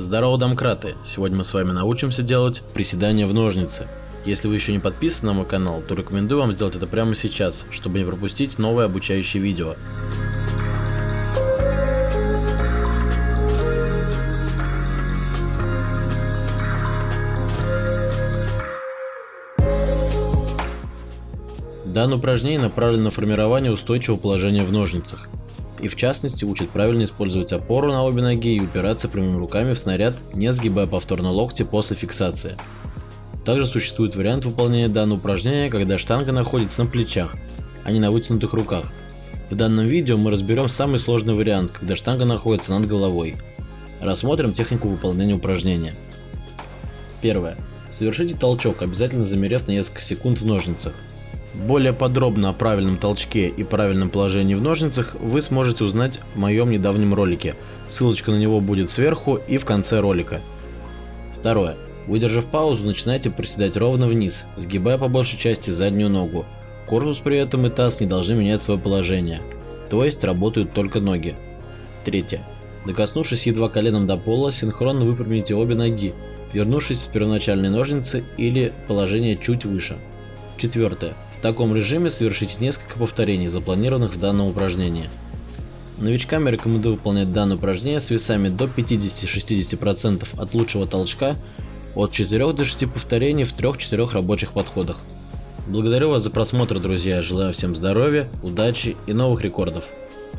Здорово, домкраты! Сегодня мы с вами научимся делать приседания в ножницы. Если вы еще не подписаны на мой канал, то рекомендую вам сделать это прямо сейчас, чтобы не пропустить новое обучающее видео. Данное упражнение направлено на формирование устойчивого положения в ножницах и в частности учит правильно использовать опору на обе ноги и упираться прямыми руками в снаряд, не сгибая повторно локти после фиксации. Также существует вариант выполнения данного упражнения, когда штанга находится на плечах, а не на вытянутых руках. В данном видео мы разберем самый сложный вариант, когда штанга находится над головой. Рассмотрим технику выполнения упражнения. Первое. Совершите толчок, обязательно замерев на несколько секунд в ножницах. Более подробно о правильном толчке и правильном положении в ножницах вы сможете узнать в моем недавнем ролике. Ссылочка на него будет сверху и в конце ролика. Второе. Выдержав паузу, начинайте приседать ровно вниз, сгибая по большей части заднюю ногу. Корпус при этом и таз не должны менять свое положение, то есть работают только ноги. Третье. Докоснувшись едва коленом до пола, синхронно выпрямите обе ноги, вернувшись в первоначальные ножницы или положение чуть выше. Четвертое. В таком режиме совершите несколько повторений, запланированных в данном упражнении. Новичкам я рекомендую выполнять данное упражнение с весами до 50-60% от лучшего толчка, от 4 до 6 повторений в 3-4 рабочих подходах. Благодарю вас за просмотр, друзья, желаю всем здоровья, удачи и новых рекордов.